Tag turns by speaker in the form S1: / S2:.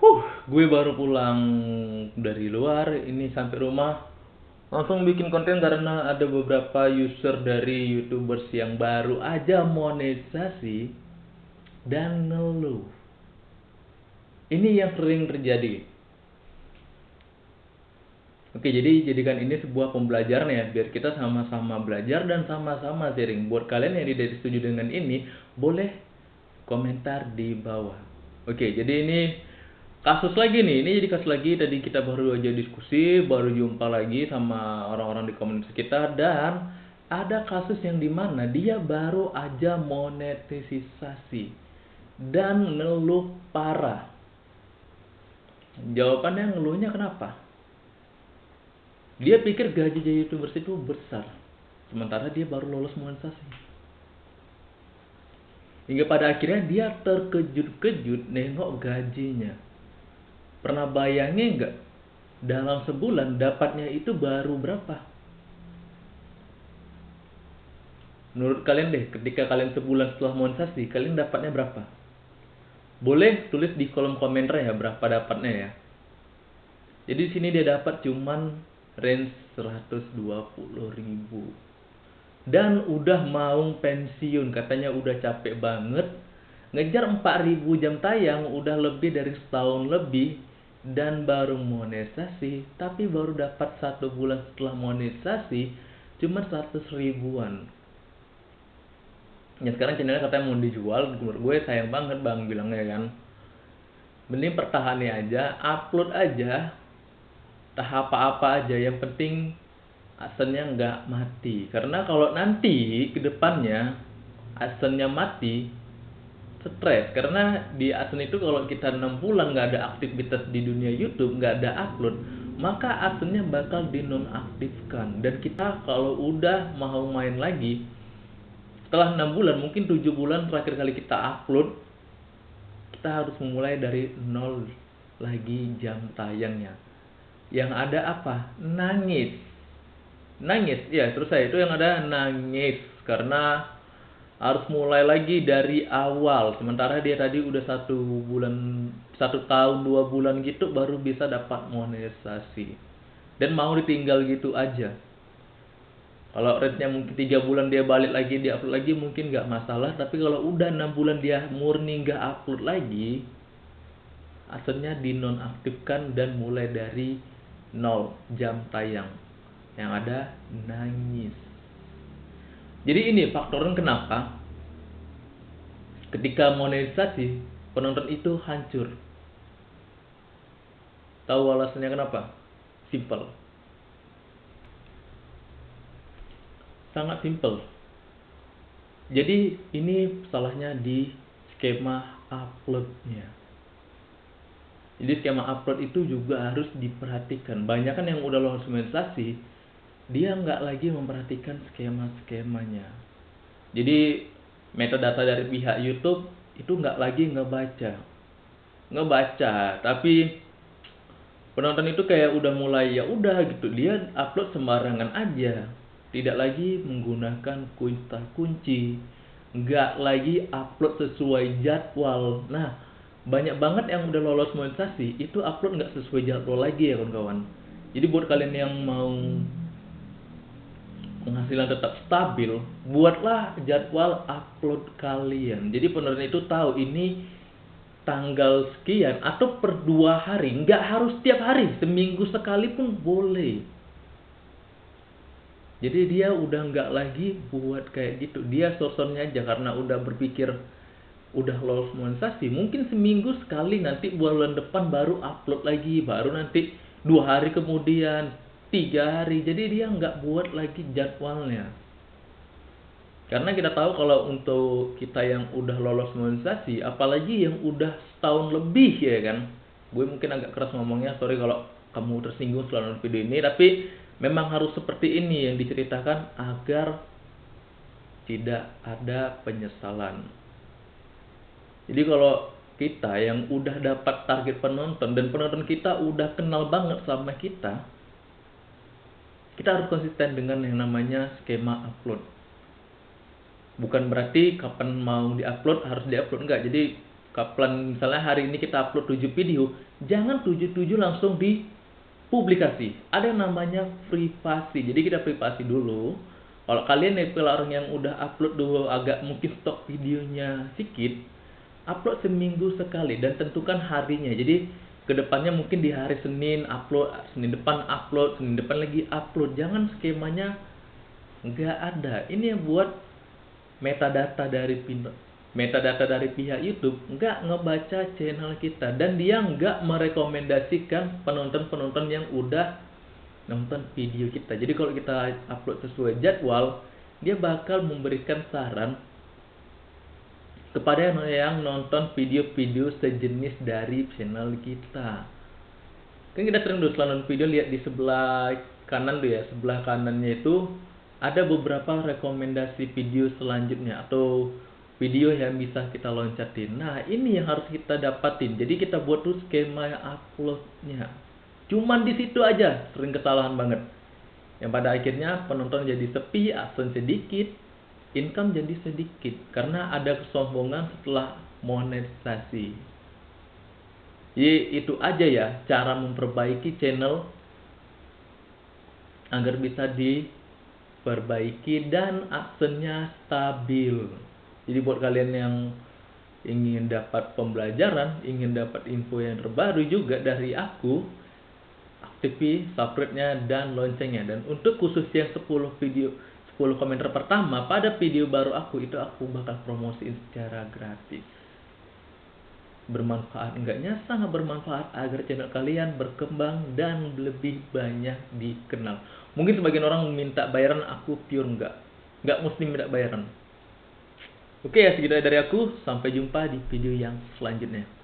S1: Huh, gue baru pulang dari luar, ini sampai rumah langsung bikin konten karena ada beberapa user dari youtubers yang baru aja monetisasi dan ngeluh. Ini yang sering terjadi. Oke, jadi jadikan ini sebuah pembelajaran ya, biar kita sama-sama belajar dan sama-sama sharing. Buat kalian yang tidak setuju dengan ini, boleh komentar di bawah. Oke, jadi ini kasus lagi nih ini jadi kasus lagi. Tadi kita baru aja diskusi baru jumpa lagi sama orang-orang di komunitas kita. Dan ada kasus yang di mana dia baru aja monetisasi dan ngeluh parah. Jawabannya ngeluhnya kenapa? Dia pikir gaji jadi youtubers itu besar. Sementara dia baru lolos monetisasi. Hingga pada akhirnya dia terkejut-kejut nengok gajinya Pernah bayangin nggak dalam sebulan dapatnya itu baru berapa? Menurut kalian deh, ketika kalian sebulan setelah monetisasi, kalian dapatnya berapa? Boleh tulis di kolom komentar ya berapa dapatnya ya. Jadi di sini dia dapat cuman range 120 ribu. Dan udah mau pensiun, katanya udah capek banget. Ngejar 4000 jam tayang udah lebih dari setahun lebih dan baru monetisasi tapi baru dapat satu bulan setelah monetisasi cuma 100 ribuan. Ya sekarang channelnya katanya mau dijual menurut gue sayang banget bang bilangnya kan. Mending pertahani aja upload aja. Tahap apa-apa aja yang penting asennya nggak mati. Karena kalau nanti ke depannya asennya mati stres. Karena di Asen itu kalau kita enam bulan nggak ada aktivitas di dunia YouTube nggak ada upload maka Asennya bakal dinonaktifkan. Dan kita kalau udah mau main lagi setelah enam bulan mungkin tujuh bulan terakhir kali kita upload kita harus memulai dari nol lagi jam tayangnya. Yang ada apa? Nangis. Nangis? Ya terus saya itu yang ada nangis. Karena harus mulai lagi dari awal. Sementara dia tadi udah satu bulan satu tahun dua bulan gitu baru bisa dapat monetisasi. Dan mau ditinggal gitu aja. Kalau rate-nya mungkin tiga bulan dia balik lagi dia upload lagi mungkin nggak masalah. Tapi kalau udah enam bulan dia murni nggak upload lagi asalnya dinonaktifkan dan mulai dari nol jam tayang. Yang ada nangis jadi ini faktornya kenapa ketika monetisasi penonton itu hancur. Tahu alasannya kenapa? Simple. Sangat simple. Jadi ini salahnya di skema uploadnya. Jadi skema upload itu juga harus diperhatikan. Banyak kan yang udah lolos monetisasi, dia nggak lagi memperhatikan skema-skemanya. Jadi metadata dari pihak YouTube itu nggak lagi ngebaca, ngebaca, tapi penonton itu kayak udah mulai ya udah gitu dia upload sembarangan aja, tidak lagi menggunakan kunci kunci, nggak lagi upload sesuai jadwal. Nah banyak banget yang udah lolos monetisasi itu upload nggak sesuai jadwal lagi ya kawan-kawan. Jadi buat kalian yang mau penghasilan tetap stabil, buatlah jadwal upload kalian. Jadi penonton itu tahu ini tanggal sekian atau per dua hari, nggak harus tiap hari, seminggu sekali pun boleh. Jadi dia udah nggak lagi buat kayak gitu, dia sosonnya aja karena udah berpikir udah lolos monetisasi, mungkin seminggu sekali nanti bulan depan baru upload lagi, baru nanti dua hari kemudian tiga hari. Jadi dia nggak buat lagi jadwalnya. Karena kita tahu kalau untuk kita yang udah lolos monetisasi apalagi yang udah setahun lebih ya kan? Gue mungkin agak keras ngomongnya sorry kalau kamu tersinggung nonton video ini tapi memang harus seperti ini yang diceritakan agar tidak ada penyesalan. Jadi kalau kita yang udah dapat target penonton dan penonton kita udah kenal banget sama kita kita harus konsisten dengan yang namanya skema upload. Bukan berarti kapan mau diupload harus diupload. Enggak. Jadi kapan misalnya hari ini kita upload 7 video jangan 7 7 langsung di publikasi ada yang namanya privasi. Jadi kita privasi dulu. Kalau kalian nih orang yang udah upload dulu agak mungkin stok videonya sedikit upload seminggu sekali dan tentukan harinya. Jadi ke depannya mungkin di hari Senin upload Senin depan upload Senin depan lagi upload. Jangan skemanya nggak ada. Ini yang buat metadata dari metadata dari pihak YouTube nggak ngebaca channel kita. Dan dia nggak merekomendasikan penonton-penonton yang udah nonton video kita. Jadi kalau kita upload sesuai jadwal, dia bakal memberikan saran kepada yang nonton video-video sejenis dari channel kita. Kan kita sering dulu nonton video lihat di sebelah kanan tuh ya, sebelah kanannya itu ada beberapa rekomendasi video selanjutnya atau video yang bisa kita loncatin. Nah, ini yang harus kita dapatin. Jadi kita buat tuh skema uploadnya. Cuman di situ aja sering kesalahan banget. Yang pada akhirnya penonton jadi sepi, aksen sedikit, income jadi sedikit karena ada kesombongan setelah monetisasi. Jadi itu aja ya cara memperbaiki channel agar bisa diperbaiki dan aksennya stabil. Jadi buat kalian yang ingin dapat pembelajaran, ingin dapat info yang terbaru juga dari aku, aktifi subscribe-nya dan loncengnya. Dan untuk khusus yang 10 video 10 komentar pertama pada video baru aku itu aku bakal promosiin secara gratis. Bermanfaat enggaknya sangat bermanfaat agar channel kalian berkembang dan lebih banyak dikenal. Mungkin sebagian orang minta bayaran aku pure enggak. Enggak mesti minta bayaran Oke ya segitu dari aku. Sampai jumpa di video yang selanjutnya.